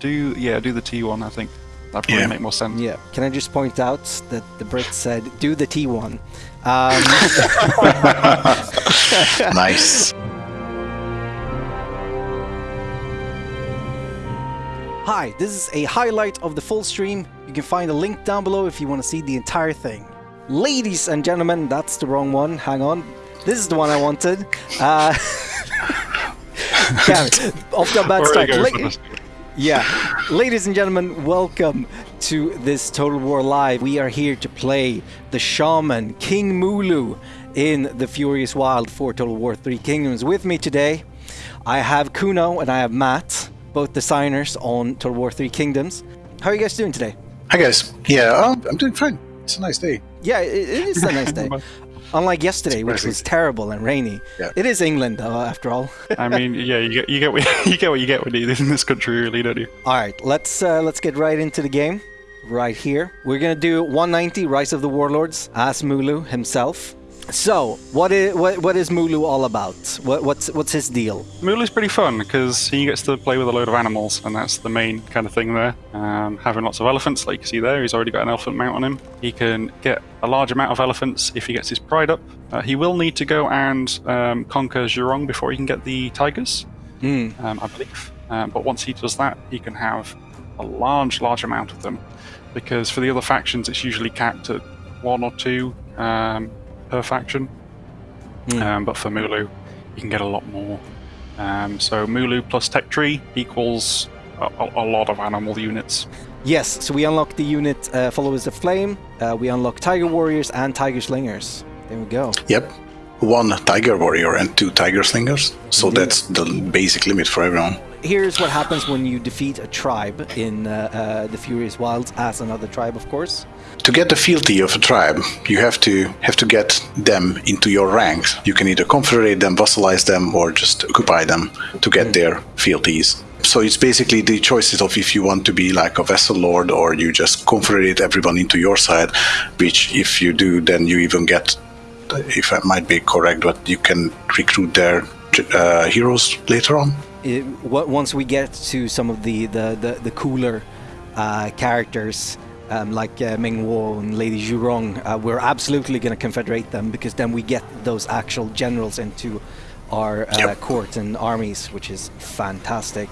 Do yeah, do the T one. I think that probably Yeah. make more sense. Yeah. Can I just point out that the Brit said, do the T1. Um, nice. Hi, this is a highlight of the full stream. You can find a link down below if you want to see the entire thing. Ladies and gentlemen, that's the wrong one. Hang on. This is the one I wanted. Uh, damn it. Off to a bad start. Already going La- for this. yeah. Ladies and gentlemen, welcome to this Total War Live. We are here to play the Shaman, King Mulu, in the Furious Wild for Total War Three Kingdoms. With me today, I have Kuno and I have Matt, both designers on Total War Three Kingdoms. How are you guys doing today? Hi guys. Yeah, uh, I'm doing fine. It's a nice day. Yeah, it is a nice day. Unlike yesterday, which was terrible and rainy. Yeah. It is England, uh, after all. I mean, yeah, you get you get what you get what you get when you live in this country, really, don't you? All right, let's uh, let's get right into the game. Right here, we're gonna do 190 Rise of the Warlords as Mulu himself. So, what is what, what is Mulu all about? What, what's what's his deal? Mulu's pretty fun because he gets to play with a load of animals, and that's the main kind of thing there. Um, having lots of elephants, like you see there, he's already got an elephant mount on him. He can get a large amount of elephants if he gets his pride up. Uh, he will need to go and um, conquer Zhurong before he can get the tigers, Hmm. um, I believe. Um, but once he does that, he can have a large, large amount of them. Because for the other factions, it's usually capped at one or two um, per faction. Hmm. Um, but for Mulu, you can get a lot more. Um, so Mulu plus Tech Tree equals a, a, a lot of animal units. Yes, so we unlock the unit uh, Followers of Flame. Uh, we unlock Tiger Warriors and Tiger Slingers. There we go. Yep. One tiger warrior and two tiger slingers. So Indeed. that's the basic limit for everyone. Here's what happens when you defeat a tribe in uh, uh, the Furious Wilds as another tribe, of course. To get the fealty of a tribe, you have to have to get them into your ranks. You can either confederate them, vassalize them, or just occupy them to get their fealties. So it's basically the choices of if you want to be like a vassal lord or you just confederate everyone into your side, which if you do, then you even get, if I might be correct, but you can recruit their uh, heroes later on. It, once we get to some of the the the, the cooler uh, characters um, like uh, Meng Huo and Lady Zhurong, uh, we're absolutely going to confederate them because then we get those actual generals into our uh, Yep. court and armies, which is fantastic.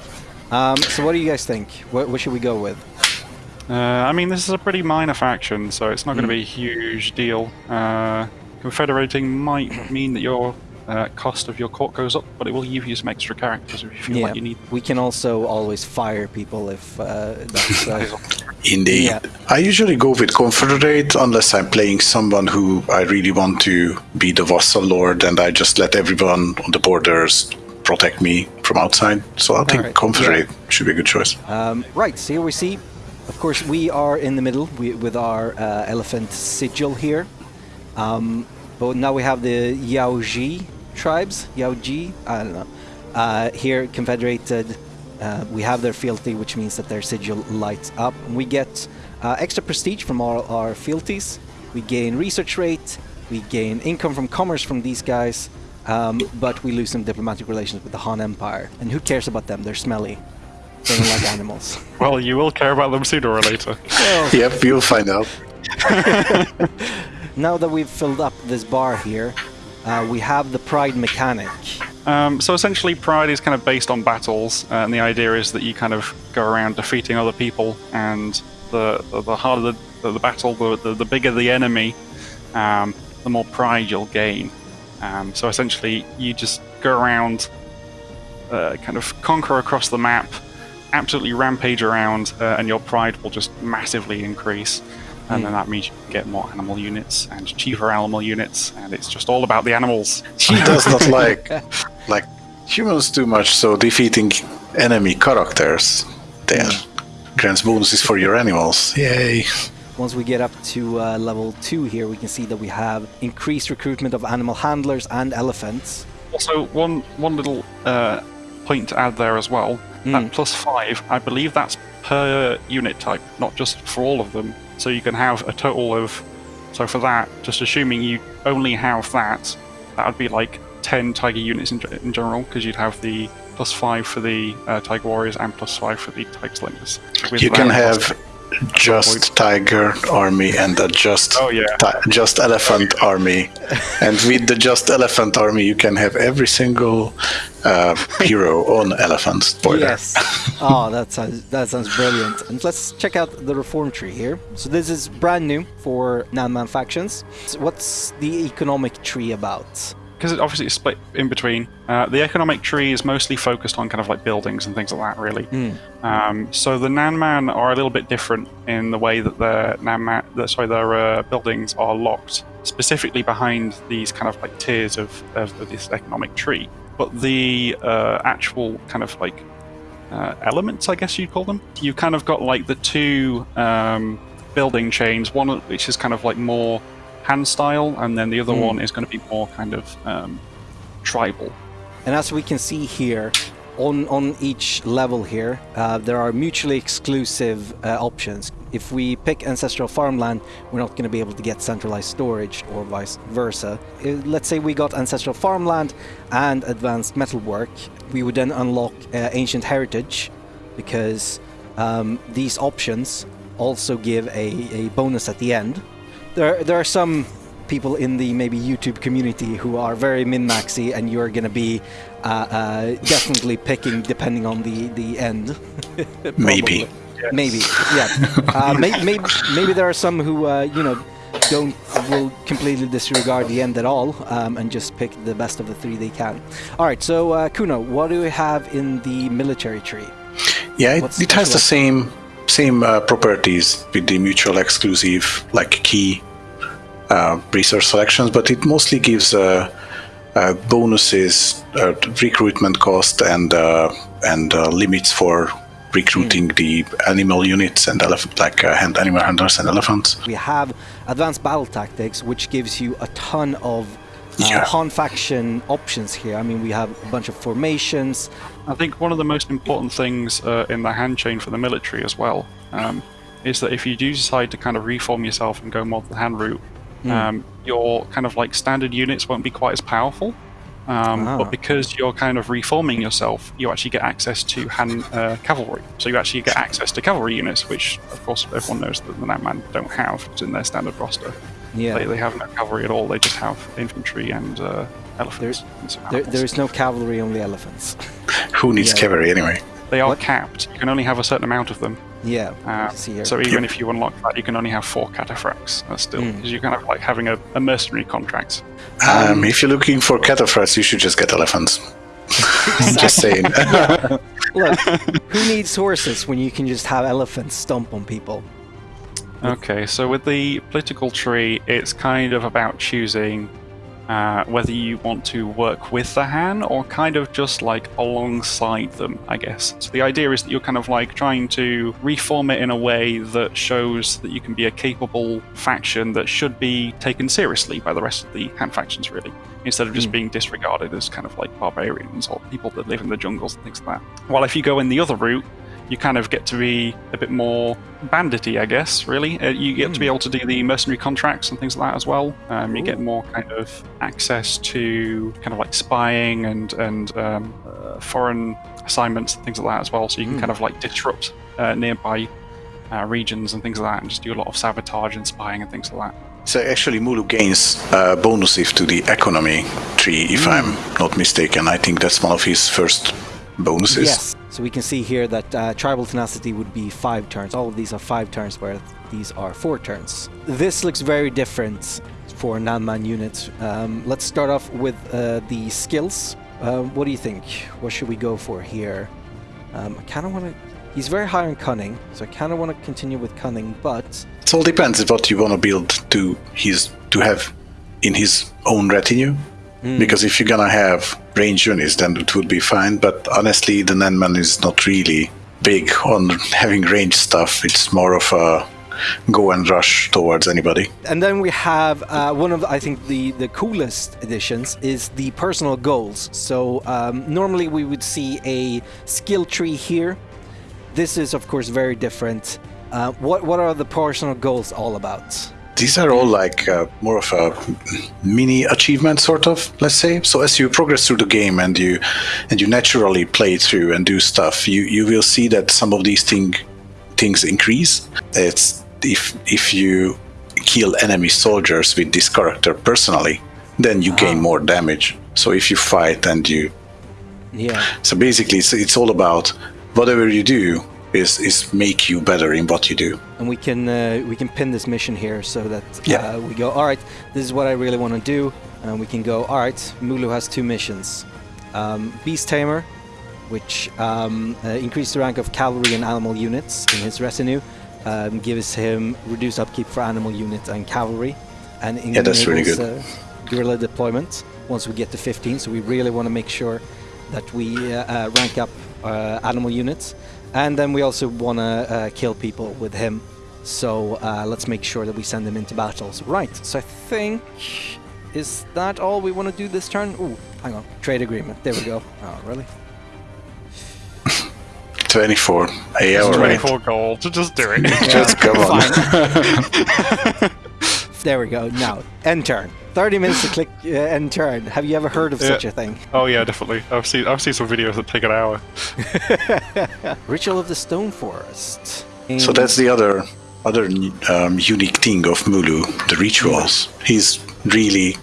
Um, so, what do you guys think? What, what should we go with? Uh, I mean, this is a pretty minor faction, so it's not going to be a huge deal. Uh, confederating might mean that your uh, cost of your court goes up, but it will give you some extra characters if you feel like you need. we can also always fire people if uh, that's. Uh, Indeed. Yeah. I usually go with Confederate unless I'm playing someone who I really want to be the vassal lord and I just let everyone on the borders protect me from outside. So I think Alright, Confederate should be a good choice. Um, right, so here we see, of course, we are in the middle we, with our uh, elephant sigil here. Um, but now we have the Yaoji tribes, Yaoji, I don't know. Uh, here, confederated, uh, we have their fealty, which means that their sigil lights up. And we get uh, extra prestige from all our fealties. We gain research rate, we gain income from commerce from these guys, um, but we lose some diplomatic relations with the Han Empire. And who cares about them? They're smelly. They don't like animals. Well, you will care about them sooner or later. Yep, you'll find out. Now that we've filled up this bar here, uh, we have the pride mechanic. Um, so essentially, Pride is kind of based on battles, uh, and the idea is that you kind of go around defeating other people, and the the, the harder the, the battle, the, the the bigger the enemy, um, the more pride you'll gain. Um, so essentially, you just go around, uh, kind of conquer across the map, absolutely rampage around, uh, and your pride will just massively increase. And then that means you can get more animal units and cheaper animal units, and it's just all about the animals. She does not like like humans too much, so defeating enemy characters then grants bonuses for your animals. Yay. Once we get up to uh, level 2 here, we can see that we have increased recruitment of animal handlers and elephants. Also, one one little uh, point to add there as well. Mm. That plus five, I believe that's per unit type, not just for all of them. So you can have a total of. So for that, just assuming you only have that, that would be like ten tiger units in, in general, because you'd have the plus five for the uh, Tiger Warriors and plus five for the Tiger Slingers. You can have just tiger army and a just Oh, yeah. just elephant army, and with the just elephant army, you can have every single uh, hero on elephant. Spoiler. Yes. oh, that sounds that sounds brilliant. And let's check out the reform tree here. So this is brand new for Nanman factions. So what's the economic tree about? Because it obviously it's split in between. Uh, the economic tree is mostly focused on kind of like buildings and things like that, really. Um, so the Nanman are a little bit different in the way that their Nanman, that, sorry, their uh, buildings are locked specifically behind these kind of like tiers of, of, of this economic tree. But the uh, actual kind of like uh, elements, I guess you'd call them. You've kind of got like the two um, building chains, one which is kind of like more Han style, and then the other one is going to be more kind of um, tribal. And as we can see here, on on each level here, uh, there are mutually exclusive uh, options. If we pick ancestral farmland, we're not going to be able to get centralized storage, or vice versa. Uh, let's say we got ancestral farmland and advanced metalwork, we would then unlock uh, ancient heritage, because um, these options also give a, a bonus at the end. There, there are some people in the maybe YouTube community who are very min-maxy, and you're going to be uh, uh, definitely picking depending on the the end. Maybe. Probably. Maybe, yeah. Uh, may, maybe, maybe there are some who uh, you know don't will completely disregard the end at all um, and just pick the best of the three they can. All right, so uh, Kuno, what do we have in the military tree? Yeah, it, What's it has the same same uh, properties with the mutual exclusive, like key uh, research selections, but it mostly gives uh, uh, bonuses, uh, recruitment cost, and uh, and uh, limits for recruiting Hmm. the animal units and elephant, like uh, hand, animal handlers and elephants. We have advanced battle tactics, which gives you a ton of uh, Yeah. Han faction options here. I mean, we have a bunch of formations. I think one of the most important things uh, in the Han chain for the military as well um, is that if you do decide to kind of reform yourself and go more the Han route, um, your kind of like standard units won't be quite as powerful. Um, Ah. But because you're kind of reforming yourself, you actually get access to Han uh, cavalry. So you actually get access to cavalry units, which of course everyone knows that the Nanman don't have. In their standard roster. Yeah, They, they have no cavalry at all. They just have infantry and uh, elephants. and there, there is no cavalry, only elephants. Who needs Yeah. cavalry anyway? They are What? capped. You can only have a certain amount of them. Yeah, Uh, see so even if you unlock that, you can only have four cataphracts. That's still Mm. because you're kind of like having a, a mercenary contract. Um, if you're looking for cataphracts, you should just get elephants. I'm just saying. Look, who needs horses when you can just have elephants stomp on people? Okay, so with the political tree, it's kind of about choosing uh, whether you want to work with the Han or kind of just like alongside them, I guess. So the idea is that you're kind of like trying to reform it in a way that shows that you can be a capable faction that should be taken seriously by the rest of the Han factions, really, instead of just being disregarded as kind of like barbarians or people that live in the jungles and things like that. While if you go in the other route, you kind of get to be a bit more bandity, I guess. Really, uh, you get to be able to do the mercenary contracts and things like that as well. Um, you get more kind of access to kind of like spying and and um, uh, foreign assignments and things like that as well. So you can kind of like disrupt uh, nearby uh, regions and things like that, and just do a lot of sabotage and spying and things like that. So actually, Mulu gains uh, bonuses to the economy tree, if I'm not mistaken. I think that's one of his first bonuses. Yes. So we can see here that uh, tribal tenacity would be five turns. All of these are five turns, where these are four turns. This looks very different for Nanman units. Um, let's start off with uh, the skills. Uh, what do you think? What should we go for here? Um, I kind of want to. He's very high on cunning, so I kind of want to continue with cunning, but It all depends on what you want to build to his to have in his own retinue. Because if you're gonna have range units, then it would be fine. But honestly, the Nanman is not really big on having range stuff. It's more of a go and rush towards anybody. And then we have uh, one of I think the the coolest additions is the personal goals. So um, normally we would see a skill tree here. This is of course very different. Uh, what what are the personal goals all about? These are all like uh, more of a mini achievement sort of let's say. So as you progress through the game and you and you naturally play through and do stuff you you will see that some of these thing things increase. It's if if you kill enemy soldiers with this character personally then you gain more damage. So if you fight and you Yeah. so basically it's, it's all about whatever you do is is make you better in what you do and we can uh, we can pin this mission here so that Yeah. uh, we go all right this is what i really want to do and we can go all right mulu has two missions um, beast tamer which um, uh, increased the rank of cavalry and animal units in his retinue um, gives him reduced upkeep for animal units and cavalry and Yeah, that's really good. uh, guerrilla deployment once we get to 15 so we really want to make sure that we uh, uh, rank up uh, animal units and then we also want to uh, kill people with him. So uh, let's make sure that we send him into battles. Right so i think is that all we want to do this turn? Ooh, hang on. Trade agreement. There we go. Oh really? 24 yeah all right? 24 gold. Just do it. just come on. Fine. there we go now end turn 30 minutes to click uh, end turn have you ever heard of Yeah. such a thing oh yeah, definitely. I've seen I've seen some videos that take an hour. ritual of the stone forest So that's the other other um, unique thing of Mulu, the rituals. He's really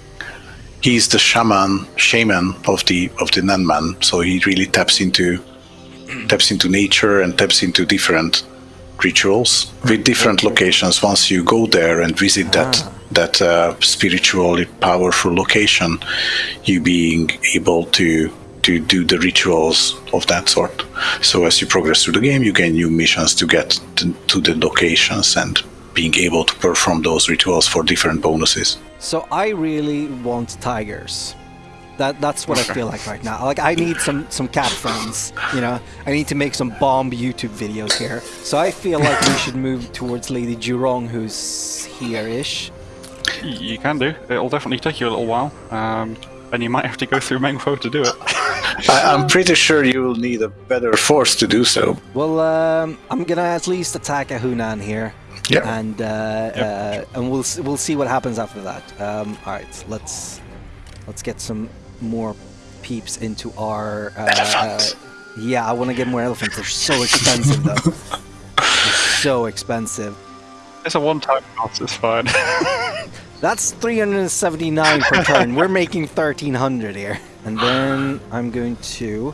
he's the shaman shaman of the of the Nanman. So he really taps into taps into nature and taps into different rituals with different locations. Once you go there and visit that that uh, spiritually powerful location, you being able to to do the rituals of that sort. So as you progress through the game, you gain new missions to get to, to the locations and being able to perform those rituals for different bonuses. So I really want tigers. That that's what I feel like right now. Like I need some some cat friends. You know, I need to make some bomb YouTube videos here. So I feel like we should move towards Lady Zhurong, who's here-ish. You can do. It'll definitely take you a little while, um, and you might have to go through Meng Huo to do it. I, I'm pretty sure you will need a better force to do so. Well, um, I'm gonna at least attack a Hunan here, Yeah. and uh, uh, and we'll we'll see what happens after that. Um, all right, let's let's get some more peeps into our. Uh, Elephants. uh, yeah, I want to get more elephants. They're so expensive though. They're so expensive. It's a one-time cost. It's fine. That's 379 per turn. We're making 1300 here. And then I'm going to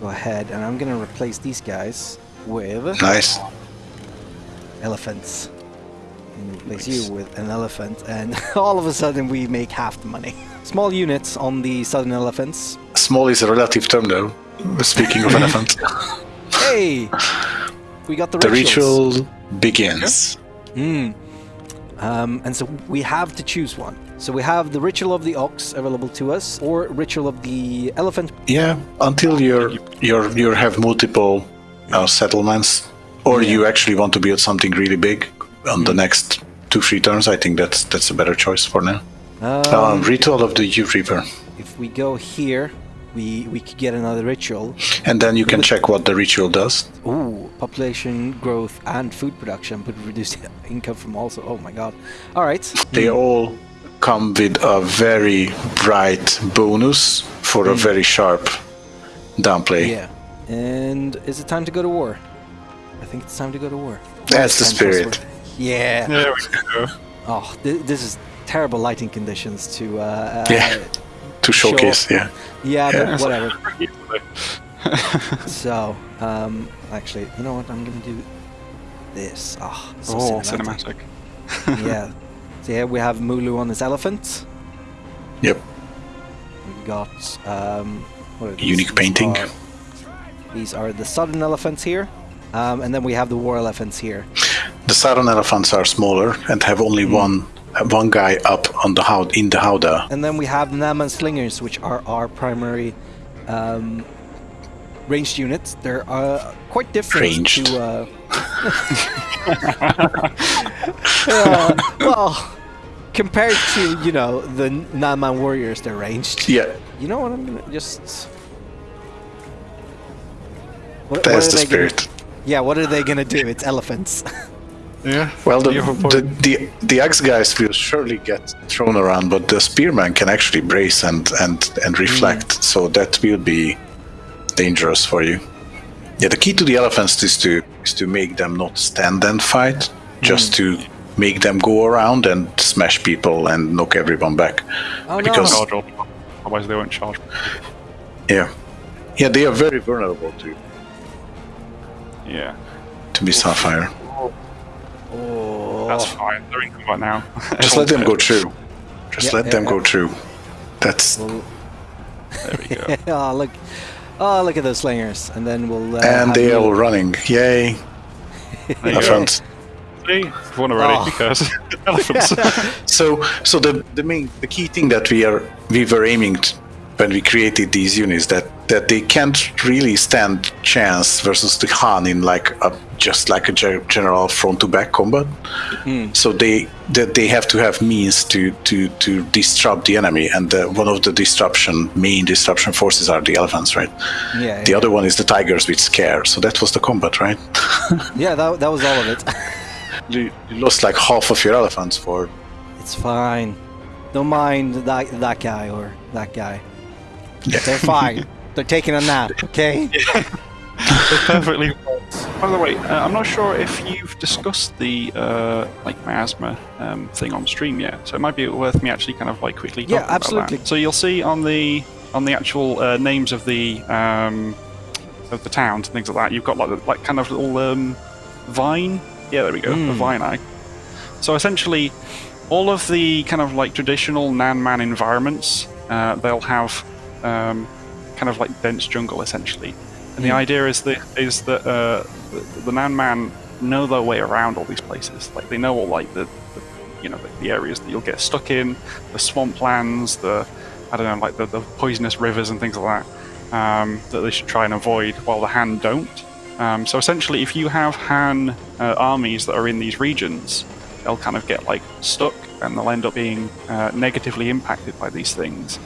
go ahead and I'm going to replace these guys with Nice. elephants. And replace you with an elephant, and all of a sudden we make half the money. Small units on the southern elephants. Small is a relative term, though. Speaking of elephants, Hey, we got the, the rituals. ritual begins. Mm. Um, and so we have to choose one. So we have the ritual of the ox available to us, or ritual of the elephant. Yeah, until you're you're you have multiple uh, settlements, or you actually want to build something really big on the next two three turns. I think that's that's a better choice for now. Um, Um, ritual of the Youth Reaper, if we go here, we we could get another ritual. and then you can check what the ritual does. Ooh, population growth and food production, but reduced income from also. Oh my god! All right. They all come with a very bright bonus for a very sharp downplay. Yeah. And is it time to go to war? I think it's time to go to war. That's the spirit. Yeah. there we go. Oh, th- this is terrible lighting conditions to. Uh, uh, To showcase, yeah. Yeah, Yeah. but whatever. So, um, actually, you know what? I'm gonna do this. Oh, so oh, cinematic. cinematic. yeah. So here we have Mulu on his elephant. Yep. we've got um, what are these? Unique These painting. are- These are the southern elephants here, um, and then we have the war elephants here. The southern elephants are smaller and have only one uh, one guy up on the how in the howdah. And then we have Nanman Slingers, which are our primary um, ranged units. They're uh, quite different Ranged. to. Uh, uh, well, compared to you know the Nanman warriors, they're ranged. Yeah, You know what? I'm gonna just. What, that's what the they gonna- spirit. yeah, what are they gonna do? It's elephants. Yeah. Well, the, You have a point. the, the, the axe guys will surely get thrown around, but the spearman can actually brace and, and, and reflect, mm. so that will be dangerous for you. Yeah, the key to the elephants is to is to make them not stand and fight, just mm. to make them go around and smash people and knock everyone back. Oh Because- no! otherwise they won't charge. Yeah, yeah, they are very vulnerable to Yeah. to be sapphire. Oh, That's fine. They're in combat now. Just let them go through. Just Yeah, let yeah, them yeah. go through. That's There we go. oh look! Oh look at those slingers, and then we'll. Uh, and they are all running. Yay! There. Ah. Elephants. See? You've won already Oh. because elephants. So, so the the main the key thing that we are we were aiming t- when we created these units that that they can't really stand chance versus the Han in like a just like a general front to back combat. Mm-hmm. So they that they have to have means to to to disrupt the enemy, and the, one of the disruption main disruption forces are the elephants, right? Yeah, The yeah. other one is the tigers with scare. So that was the combat, right? yeah, that, that was all of it. you, you lost like half of your elephants for it's fine. Don't mind that that guy or that guy. yeah. They're fine. They're taking a nap. Okay. It's perfectly. By the way, uh, I'm not sure if you've discussed the uh, like miasma um, thing on stream yet, so it might be worth me actually kind of like quickly. Yeah, talking about absolutely. that. So you'll see on the on the actual uh, names of the um, of the towns and things like that, you've got like like kind of little um, vine. Yeah, there we go, the Mm. vine eye. So essentially, all of the kind of like traditional Nan Man environments, uh, they'll have um, kind of like dense jungle essentially. And the Mm. idea is that is that uh, the, the Nan Man know their way around all these places. Like they know all like the, the you know the, the areas that you'll get stuck in, the swamplands, the I don't know like the, the poisonous rivers and things like that um, that they should try and avoid, while the Han don't. Um, so essentially, if you have Han uh, armies that are in these regions, they'll kind of get like stuck and they'll end up being uh, negatively impacted by these things.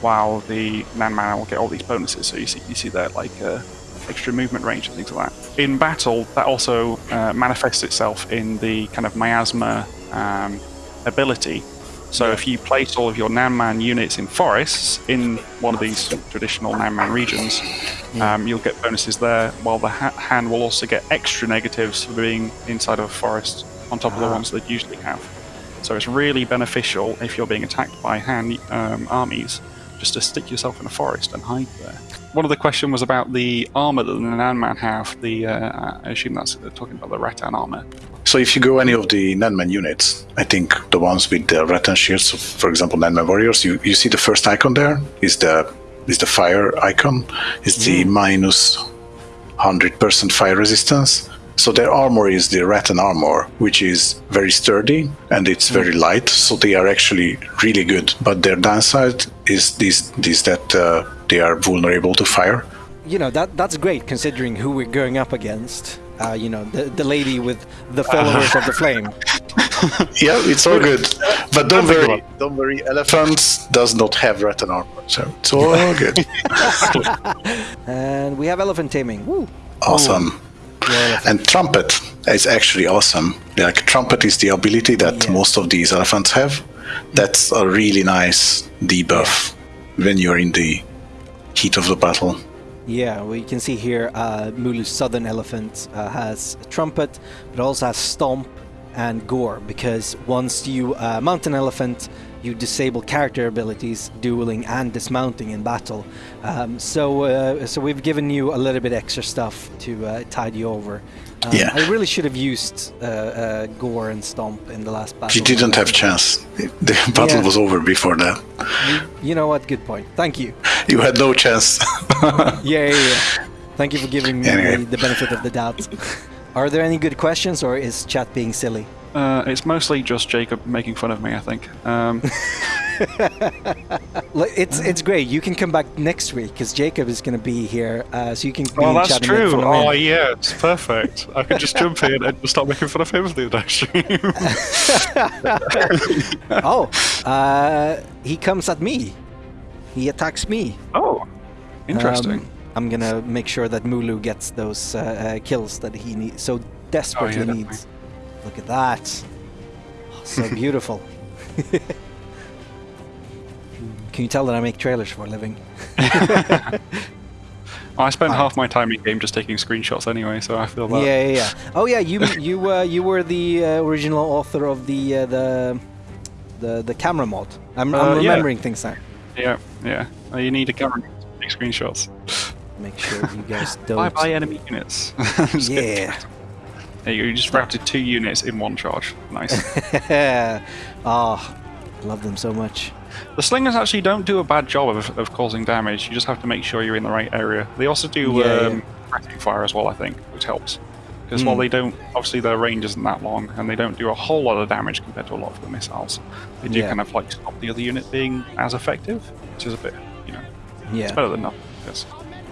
While the Nan Man will get all these bonuses, so you see you see their like uh, extra movement range and things like that. In battle, that also uh, manifests itself in the kind of miasma um, ability. So if you place all of your Nanman units in forests in one of these traditional Nan Man regions, um, you'll get bonuses there. While the ha- Han will also get extra negatives for being inside of a forest on top of the Ah. ones that usually have. So it's really beneficial if you're being attacked by Han um, armies, just to stick yourself in a forest and hide there. One of the question was about the armor that the Nan Man have. The uh, I assume that's talking about the Rattan armor. So if you go any of the Nanman units, I think the ones with the rattan shields, for example, Nanman warriors, you, you see the first icon there is the is the fire icon. It's the minus hundred percent fire resistance. So their armor is the rattan armor, which is very sturdy and it's very light. So they are actually really good. But their downside is this this that uh, they are vulnerable to fire. You know that that's great considering who we're going up against. Uh, you know the the lady with the followers of the flame. Yeah, it's all good. But don't worry, don't worry. Elephants does not have rattan armor, so it's all good. And we have elephant taming. Woo! awesome. And trumpet is actually awesome. Like trumpet is the ability that Yeah. most of these elephants have. That's a really nice debuff when you're in the heat of the battle. Yeah, well, you can see here uh, Mulu's southern elephant uh, has a trumpet, but also has stomp and gore because once you uh, mount an elephant, you disable character abilities, dueling and dismounting in battle. Um, so, uh, so we've given you a little bit extra stuff to uh, tide you over. Um, Yeah. I really should have used uh, uh, gore and stomp in the last battle. You didn't have chance. The battle Yeah. was over before that. You know what? Good point. Thank you. You had no chance. Yeah, yeah, yeah. Thank you for giving me Anyway. the benefit of the doubt. Are there any good questions, or is chat being silly? Uh, it's mostly just Jacob making fun of me, I think. Um, It's it's great. You can come back next week because Jacob is going to be here, uh, so you can. oh, be that's true. Oh, in. yeah, it's perfect. I could just jump in and start making fun of him for the next stream. oh, uh, he comes at me. He attacks me. oh, interesting. Um, I'm gonna make sure that Mulu gets those uh, uh, kills that he need, so desperately Oh, yeah, needs. Look at that. Oh, so beautiful. Can you tell that I make trailers for a living? I spent half my time in game just taking screenshots anyway, so I feel that. Yeah, yeah, yeah. Oh yeah, you you uh, you were the uh, original author of the uh, the the the camera mod. I'm, Uh, I'm yeah. remembering things now. Yeah, yeah. Uh, you need a camera to take screenshots. Make sure you guys don't. Bye bye enemy units. Yeah. There you go, you just routed two units in one charge. Nice. oh, love them so much. the slingers actually don't do a bad job of, of causing damage, you just have to make sure you're in the right area. They also do Yeah, um, threatening fire as well, I think, which helps. Because while Mm. they don't, obviously their range isn't that long, and they don't do a whole lot of damage compared to a lot of the missiles, they do Yeah. kind of like stop the other unit being as effective, which is a bit, you know, yeah. it's Yeah. better than nothing. Yes.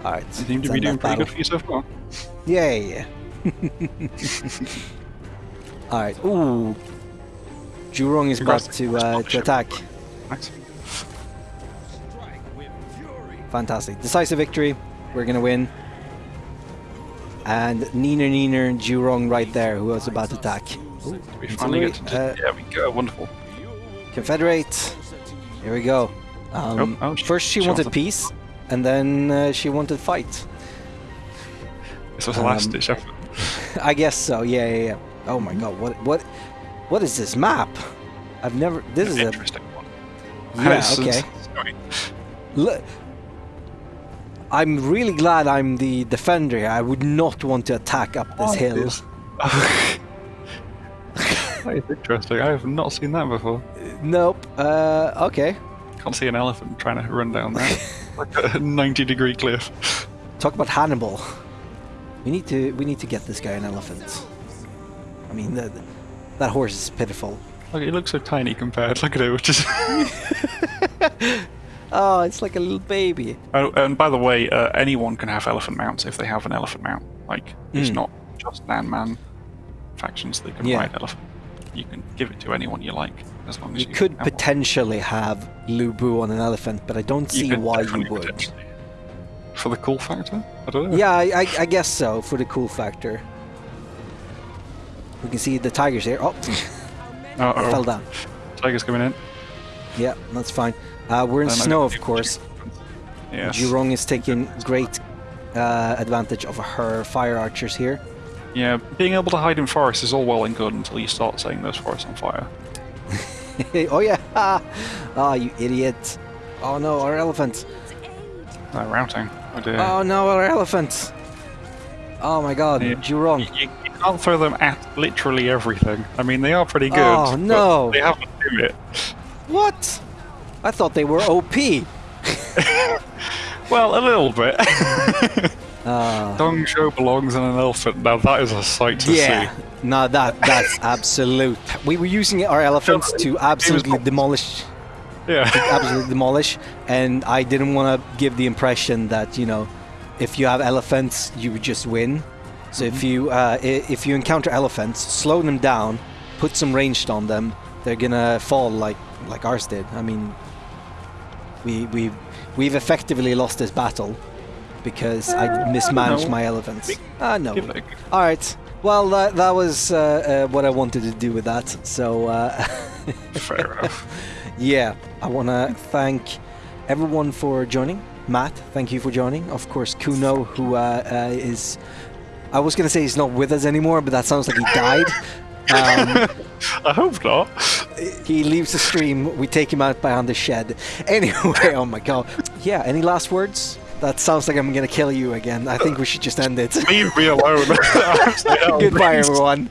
All right. You seem to be doing pretty battle. good for you so far. Yeah, yeah. Yeah. All right. Ooh. Zhurong is about to uh, to attack. Nice. Fantastic. Decisive victory. We're gonna win. And Nina Nina Zhurong right there, who was about to attack. Ooh, We finally get to Artillery, yeah, we go. Wonderful. Confederate. Here we go. Um, Oh, oh, she- first she, she wanted wanted- peace, and then uh, she wanted fight. This was a last Um, ditch effort. I guess so. Yeah, yeah, yeah. Oh my God! What, what, what is this map? I've never. This is a. interesting one. Yeah. Okay. Look, I'm really glad I'm the defender. here. I would not want to attack up this hill. This- that is interesting. I have not seen that before. Nope. Uh, okay. Can't see an elephant trying to run down that like a 90 degree cliff. Talk about Hannibal. We need to. We need to get this guy an elephant. I mean, the, that horse is pitiful. Look, it looks so tiny compared. Look at it, which is. Oh, it's like a little baby. oh, and by the way, uh, anyone can have elephant mounts if they have an elephant mount. Like, it's Mm. not just Nan Man factions that can Yeah. ride elephant. You can give it to anyone you like, as long as You you, could have one. potentially have Lubu on an elephant, but I don't see why you would. For the cool factor? I don't know. Yeah, I, I, I guess so for the cool factor. We can see the tigers here. Oh, Uh-oh. fell down. Tiger's coming in. Yeah, that's fine. Uh, we're in snow, of course. Yes. Zhurong is taking great uh, advantage of her fire archers here. Yeah, being able to hide in forests is all well and good until you start setting those forests on fire. oh yeah! Ah, you idiot! Oh no, our elephant! They're routing. Oh. Oh no, our elephant! Oh my God, Yeah. Zhurong! You, you can't throw them at literally everything. I mean, they are pretty good. Oh, no. They have to do it. What? I thought they were OP. Well, a little bit. Uh, Dong Zhuo belongs in an elephant. Now that is a sight to yeah, see. no, that that's absolute. We were using our elephants to absolutely demolish, Yeah. absolutely demolish, and I didn't want to give the impression that you know, if you have elephants, you would just win. So if you uh, if you encounter elephants, slow them down, put some ranged on them, they're gonna fall like like ours did. I mean, we we we've effectively lost this battle because I mismanaged know. my elephants. Ah, no. A go. All right. Well, that, that was uh, uh, what I wanted to do with that. So, uh, Fair enough. Yeah, I want to thank everyone for joining. Matt, thank you for joining. Of course, Kuno, who uh, uh, is. I was going to say he's not with us anymore, but that sounds like he died. Um, I hope not. he leaves the stream. We take him out behind the shed. Anyway, oh my god. Yeah, any last words? That sounds like I'm going to kill you again. I think we should just end it. Leave me alone. Goodbye, everyone.